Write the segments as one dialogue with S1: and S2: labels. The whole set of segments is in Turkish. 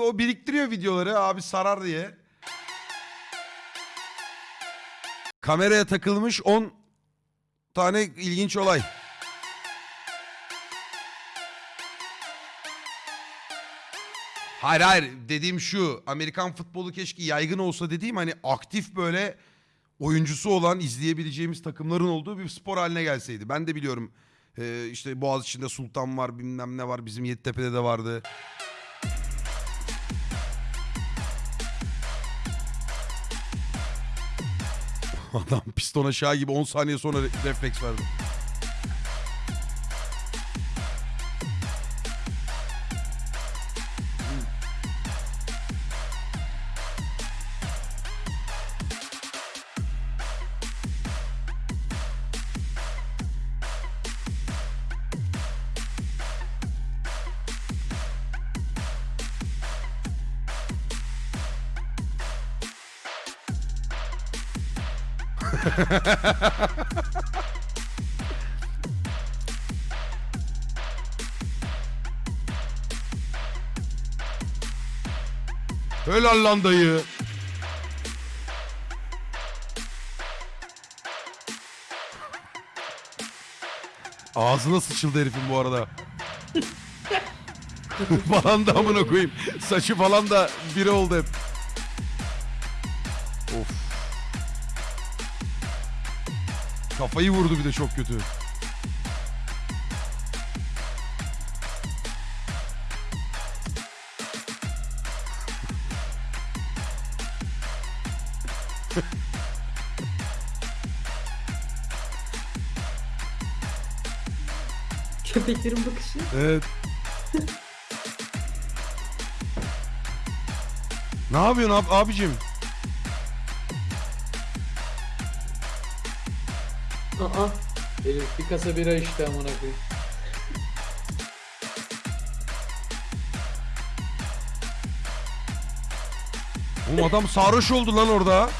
S1: O biriktiriyor videoları abi sarar diye. Kameraya takılmış 10 tane ilginç olay. Hayır hayır dediğim şu Amerikan futbolu keşke yaygın olsa dediğim hani aktif böyle oyuncusu olan izleyebileceğimiz takımların olduğu bir spor haline gelseydi. Ben de biliyorum e, işte Boğaziçi'nde Sultan var bilmem ne var bizim Yeditepe'de de vardı. Adam piston aşağı gibi 10 saniye sonra re- refleks verdi. Helal lan dayı. Ağzına sıçıldı herifin bu arada. falan da amına koyayım. Saçı falan da biri oldu hep. Of. Kafayı vurdu bir de çok kötü.
S2: Köpeklerin bakışı.
S1: Evet. ne yapıyorsun ab abicim?
S2: Aa.
S3: Herif bir kasa bira içti amına koyayım.
S1: Oğlum adam sarhoş oldu lan orada.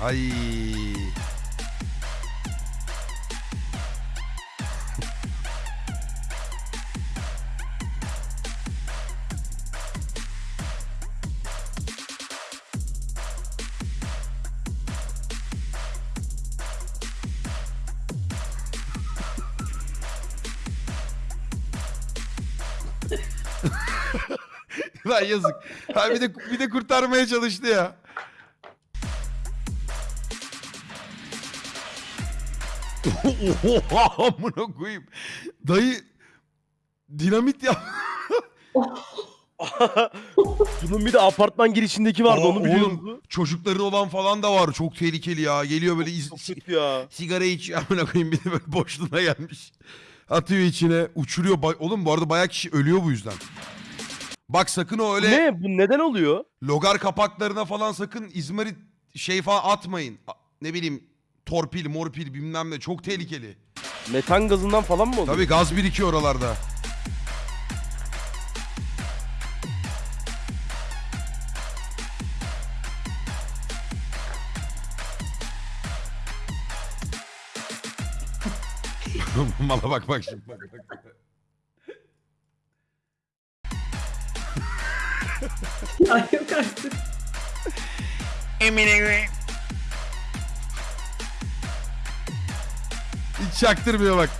S1: Ay. Lan yazık. Ha bir de bir de kurtarmaya çalıştı ya. Oha amına koyayım. Dayı dinamit ya.
S4: Bunun bir de apartman girişindeki vardı
S1: Aa,
S4: onu biliyor
S1: oğlum,
S4: musun?
S1: Çocukları olan falan da var. Çok tehlikeli ya. Geliyor böyle iz-
S4: Çok kötü ya.
S1: sigara içiyor amına koyayım bir de böyle boşluğuna gelmiş. Atıyor içine, uçuruyor. Ba- Oğlum bu arada bayağı kişi ölüyor bu yüzden. Bak sakın o öyle
S4: Ne? Bu neden oluyor?
S1: logar kapaklarına falan sakın izmarit şey falan atmayın. A- Ne bileyim torpil, morpil bilmem ne çok tehlikeli.
S4: Metan gazından falan mı oluyor?
S1: Tabii gaz birikiyor oralarda. Mala bak bak şimdi bak bak.
S2: Ya yok artık.
S1: Hiç çaktırmıyor bak.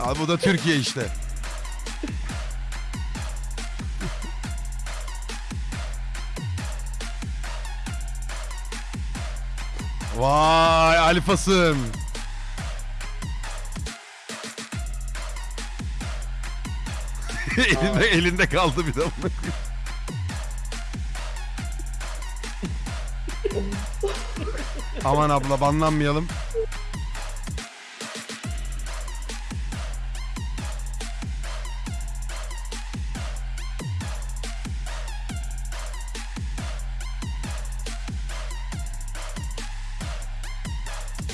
S1: Abi bu da Türkiye işte. Vay alfasın. elinde, elinde kaldı bir de. Aman abla banlanmayalım.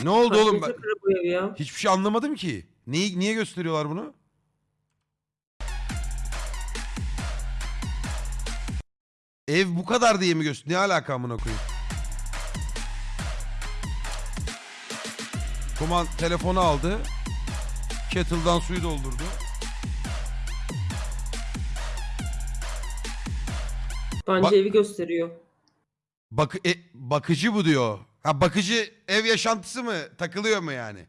S1: Ne oldu oğlum? Ben
S2: Kaçıncı kara bu ev ya?
S1: hiçbir şey anlamadım ki. Neyi, niye gösteriyorlar bunu? Ev bu kadar diye mi gösteriyor? Ne alaka amına koyayım? Kuman telefonu aldı. Kettle'dan suyu doldurdu.
S2: Bence
S1: Bak-
S2: evi gösteriyor.
S1: Bak e, bakıcı bu diyor. Ha bakıcı ev yaşantısı mı? Takılıyor mu yani?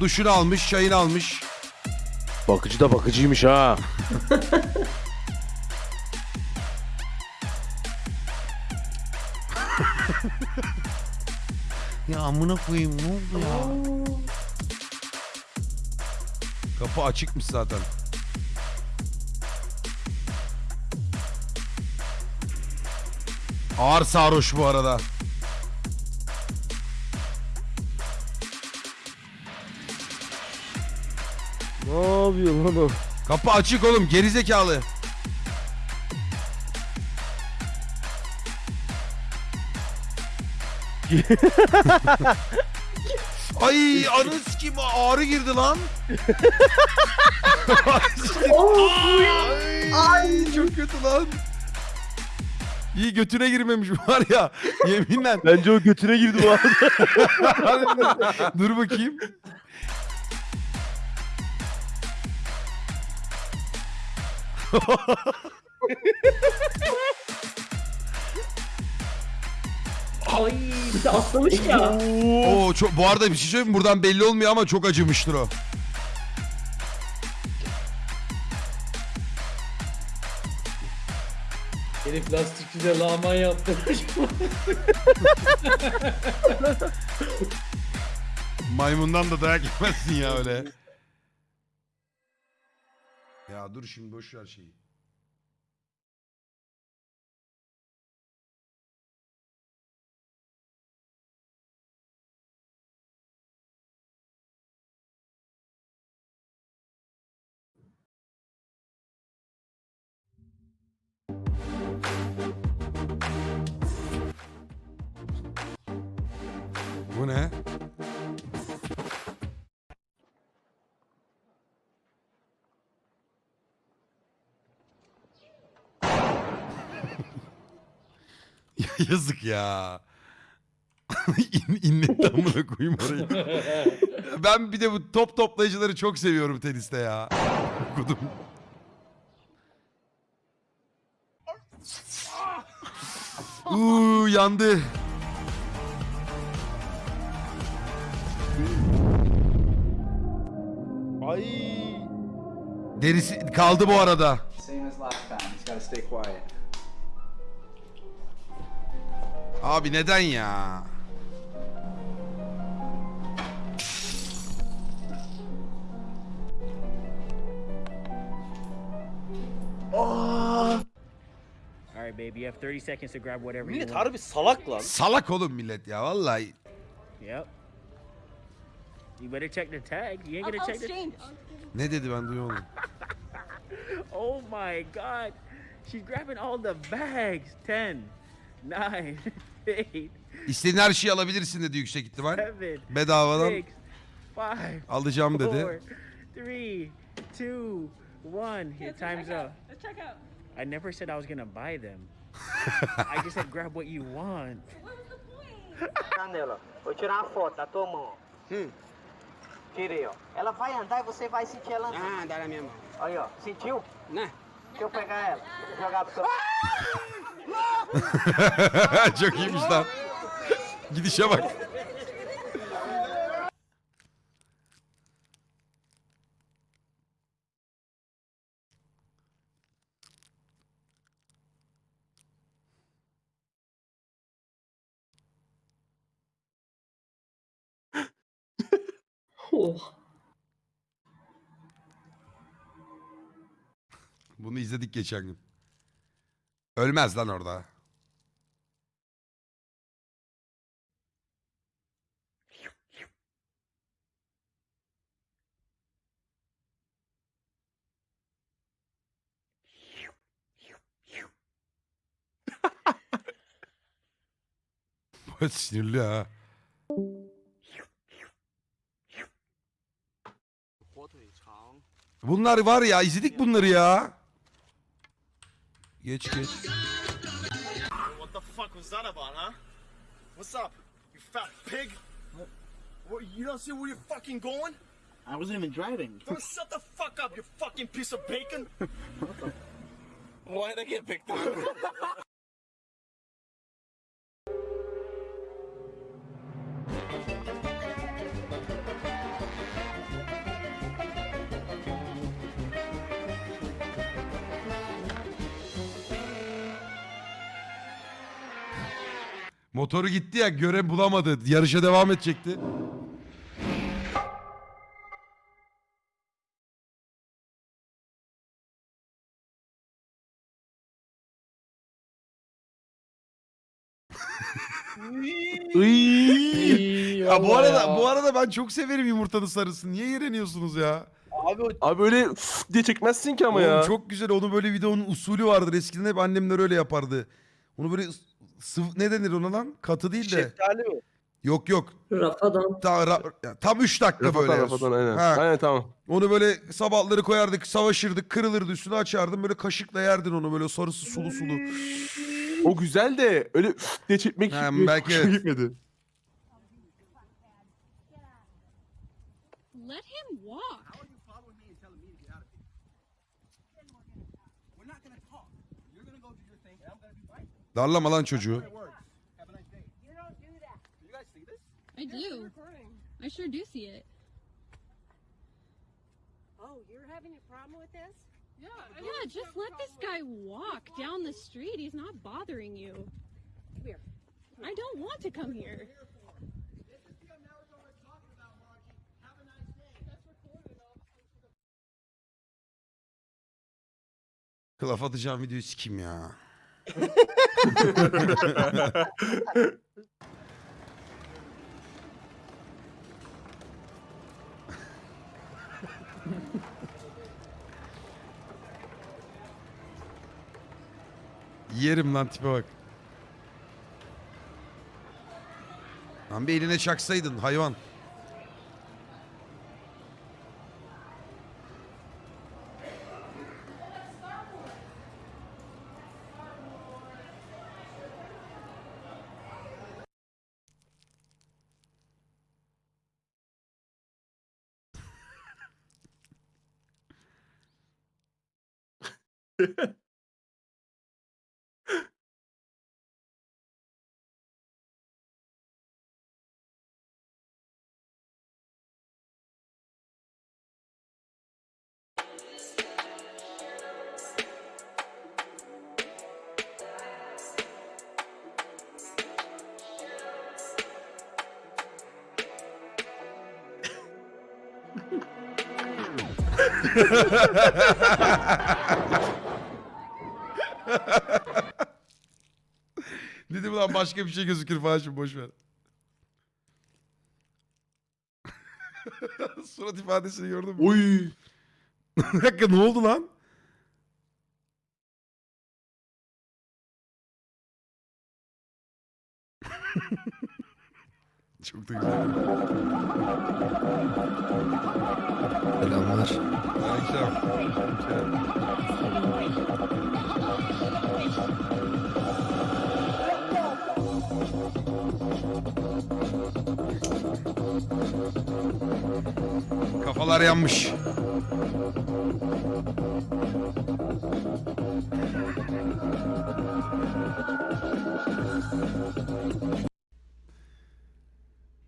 S1: Duşunu almış, çayını almış.
S4: Bakıcı da bakıcıymış ha.
S1: amına koyayım ne oldu ya? Kapı açıkmış zaten. Ağır sarhoş bu arada.
S4: ne yapıyor lan o?
S1: Kapı açık oğlum gerizekalı. Ay anı kim ağrı girdi lan. Ay, Ay çok kötü lan. İyi götüne girmemiş var ya yeminle.
S4: Bence o götüne girdi bu arada.
S1: Dur bakayım.
S2: Ay bir de atlamış ya.
S1: Oo çok bu arada bir şey söyleyeyim mi? buradan belli olmuyor ama çok acımıştır o.
S3: Herif lastikçide lağman yaptırmış.
S1: Maymundan da dayak yemezsin ya öyle. Ya dur şimdi boş ver şeyi. Bu ne? Ya Yazık ya. İn, inletti amına koyayım orayı. ben bir de bu top toplayıcıları çok seviyorum teniste ya. Okudum. Uuu yandı.
S4: Ay.
S1: Derisi kaldı bu arada.
S5: Same as last time. Just gotta stay quiet.
S1: Abi neden ya?
S6: All right, baby. You have 30 seconds to grab whatever you
S4: Millet
S6: want.
S4: harbi salak lan.
S1: Salak oğlum millet ya vallahi.
S6: Yep. You better check the tag. You ain't gonna check the.
S1: Ne dedi ben duyamadım.
S6: Oh my God. She's grabbing all the bags. 10, 9, 8,
S1: İstediğin her şeyi alabilirsin dedi yüksek ihtimal.
S6: 7,
S1: Bedavadan
S6: 6, 5,
S1: alacağım
S6: 4,
S1: dedi.
S6: 3, 2, 1. Your time's up.
S7: Let's check out.
S6: I never said I was gonna buy them. I just said grab what you want.
S7: The point?
S8: Canela, vou tirar uma foto da tua mão.
S5: Hum.
S8: Tirei, ó. Ela vai andar e você vai sentir ela andando.
S5: Ah, dá na minha mão.
S8: Aí, ó. Sentiu?
S5: Né?
S8: Deixa eu pegar ela. Vou jogar pro seu...
S1: Çok iyiymiş lan. Gidişe bak. Bunu izledik geçen gün. Ölmez lan orada. Sinirli ha. Bunlar var ya izledik bunları ya. Geç geç.
S9: What the fuck was that about, huh? What's up, you fat pig? What, you don't see where you're fucking going?
S5: I wasn't even driving.
S9: Don't shut the fuck up, you fucking piece of bacon!
S5: Why did I get picked up?
S1: Motoru gitti ya göre bulamadı. Yarışa devam edecekti.
S4: Iy.
S1: Ya bu arada bu arada ben çok severim yumurtanın sarısını. Niye yereniyorsunuz ya?
S4: Abi, abi öyle diye çekmezsin ki ama
S1: Oğlum
S4: ya.
S1: çok güzel. Onu böyle bir de onun usulü vardır. Eskiden hep annemler öyle yapardı. Onu böyle sıvı ne denir ona lan? Katı değil de.
S4: Şeftali mi?
S1: Yok yok.
S2: Rafadan.
S1: Ta, ra- ya, tam 3 dakika
S4: Rafadan
S1: böyle.
S4: rafadan aynen.
S1: Ha.
S4: Aynen tamam.
S1: Onu böyle sabahları koyardık, savaşırdık, kırılırdı, üstüne açardın. Böyle kaşıkla yerdin onu böyle sarısı sulu sulu.
S4: O güzel de öyle diye çekmek
S1: Ha,
S4: belki hoşuma
S1: evet.
S4: gitmedi.
S7: Let him walk.
S1: Darlama lan çocuğu.
S8: You don't do that.
S7: I do. I sure do see it.
S8: Oh, you're having a problem with this?
S7: Yeah, just let this guy walk down the street. He's not bothering you.
S8: Come here.
S7: I don't want to come here.
S1: Kılaf atacağım videoyu sikim ya. Yerim lan tipe bak. Lan bir eline çaksaydın hayvan. Ha ha ha ha ha ha ha ha ha! Başka bir şey gözükür falan şimdi boş ver. Surat ifadesini gördün mü?
S4: Oy.
S1: Bir dakika ne oldu lan? Çok da güzel.
S10: Selamlar.
S1: Akşam. Kafalar yanmış.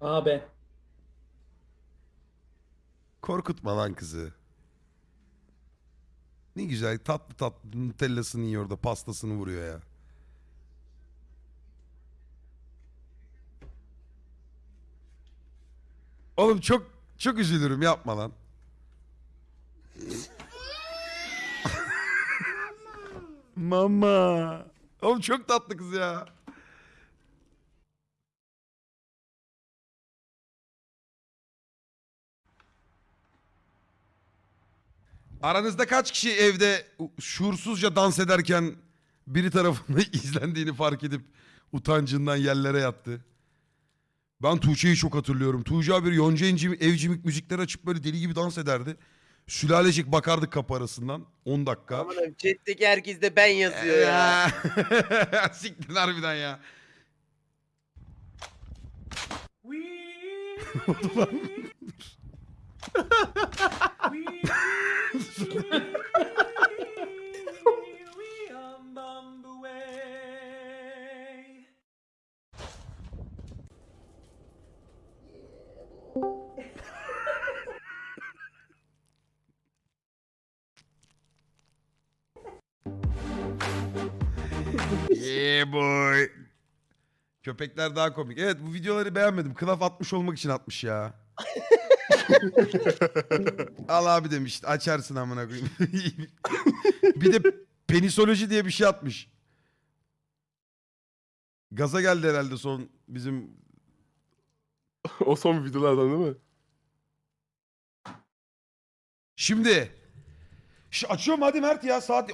S3: Abi.
S1: Korkutma lan kızı. Ne güzel tatlı tatlı nutellasını yiyor da pastasını vuruyor ya. Oğlum çok çok üzülürüm yapma lan. Mama. Oğlum çok tatlı kız ya. Aranızda kaç kişi evde şuursuzca dans ederken biri tarafından izlendiğini fark edip utancından yerlere yattı? Ben Tuğçe'yi çok hatırlıyorum. Tuğçe abi Yonca Evcimik, evcimik müzikler açıp böyle deli gibi dans ederdi. Sülalecek bakardık kapı arasından. 10 dakika.
S4: Aman abi chat'teki herkes de ben yazıyor ya.
S1: Siktir harbiden ya. yeah boy. Köpekler daha komik. Evet bu videoları beğenmedim. Kılaf atmış olmak için atmış ya. Al abi demiş. Açarsın amına koyayım. bir de penisoloji diye bir şey atmış. Gaza geldi herhalde son bizim
S11: o son videolardan değil mi?
S1: Şimdi. Şu açıyorum hadi Mert ya saat